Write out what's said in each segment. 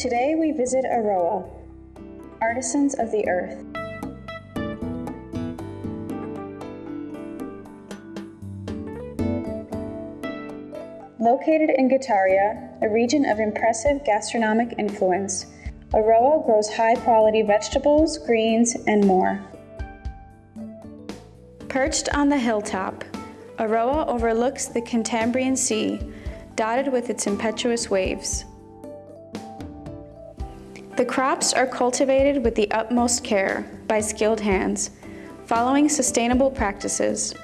Today we visit Aroa, artisans of the earth. Located in Guetaria, a region of impressive gastronomic influence, Aroa grows high quality vegetables, greens, and more. Perched on the hilltop, Aroa overlooks the Cantabrian Sea, dotted with its impetuous waves. The crops are cultivated with the utmost care by skilled hands, following sustainable practices.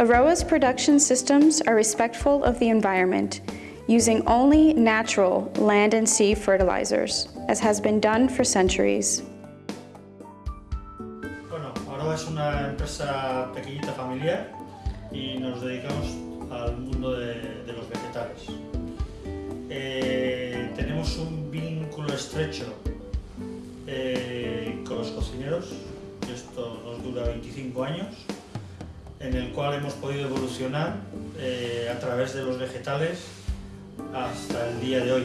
Aroa's production systems are respectful of the environment, using only natural land and sea fertilizers, as has been done for centuries. Bueno, Aroa es una empresa pequeñita familiar y nos dedicamos al mundo de, de los vegetales. Eh, tenemos un vínculo estrecho eh, con los cocineros, esto nos dura 25 años, en el cual hemos podido evolucionar eh, a través de los vegetales hasta el día de hoy.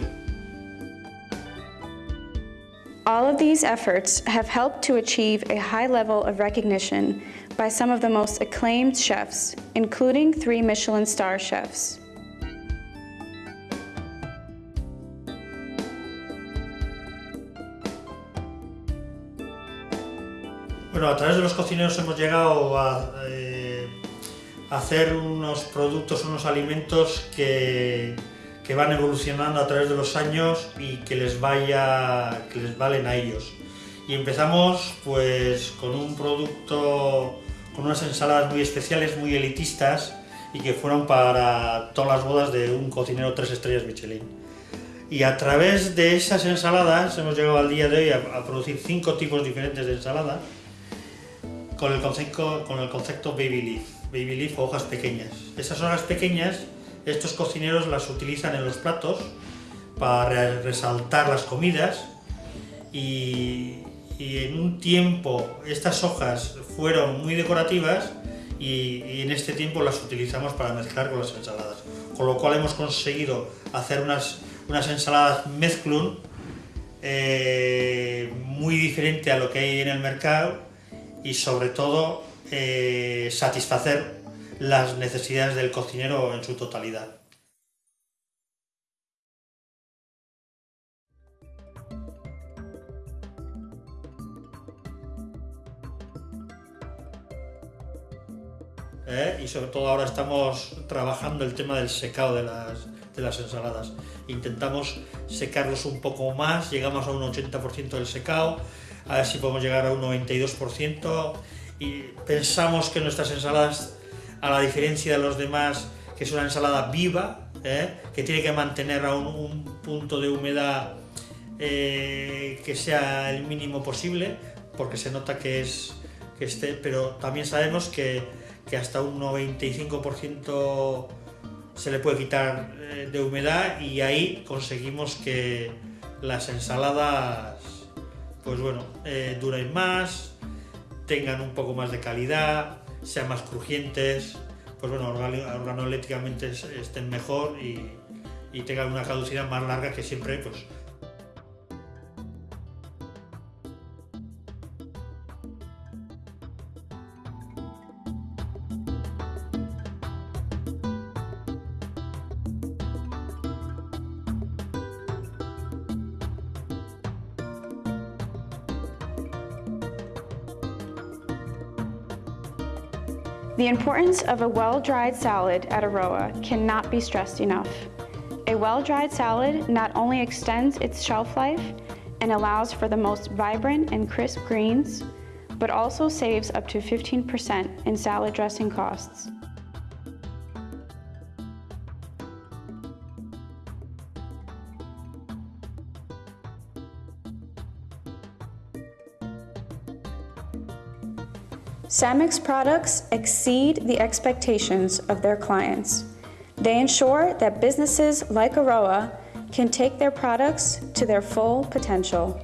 All of these efforts have helped to achieve a high level of recognition by some of the most acclaimed chefs, including three Michelin star chefs. Bueno, a través de los cocineros hemos llegado a eh, hacer unos productos, unos alimentos que, que, van evolucionando a través de los años y que les, vaya, que les valen a ellos. Y empezamos pues con un producto, con unas ensaladas muy especiales, muy elitistas y que fueron para todas las bodas de un cocinero tres estrellas Michelin. Y a través de esas ensaladas hemos llegado al día de hoy a, a producir cinco tipos diferentes de ensaladas con el concepto, con el concepto baby leaf, baby leaf o hojas pequeñas. Esas hojas pequeñas, estos cocineros las utilizan en los platos para resaltar las comidas y, en un tiempo estas hojas fueron muy decorativas y, y, en este tiempo las utilizamos para mezclar con las ensaladas. Con lo cual hemos conseguido hacer unas, unas ensaladas mezclun eh, muy diferente a lo que hay en el mercado y sobre todo eh, satisfacer las necesidades del cocinero en su totalidad. ¿Eh? y sobre todo ahora estamos trabajando el tema del secado de las, de las ensaladas. Intentamos secarlos un poco más, llegamos a un 80% del secado, a ver si podemos llegar a un 92% y pensamos que nuestras ensaladas, a la diferencia de los demás, que es una ensalada viva, ¿eh? que tiene que mantener a un, un punto de humedad eh, que sea el mínimo posible, porque se nota que es que esté, pero también sabemos que, que hasta un 95% se le puede quitar eh, de humedad y ahí conseguimos que las ensaladas pues bueno, eh, más, tengan un poco más de calidad, sean más crujientes, pues bueno, organolépticamente estén mejor y, y tengan una caducidad más larga que siempre pues The importance of a well-dried salad at Aroa cannot be stressed enough. A well-dried salad not only extends its shelf life and allows for the most vibrant and crisp greens, but also saves up to 15% in salad dressing costs. Samix products exceed the expectations of their clients. They ensure that businesses like Aroa can take their products to their full potential.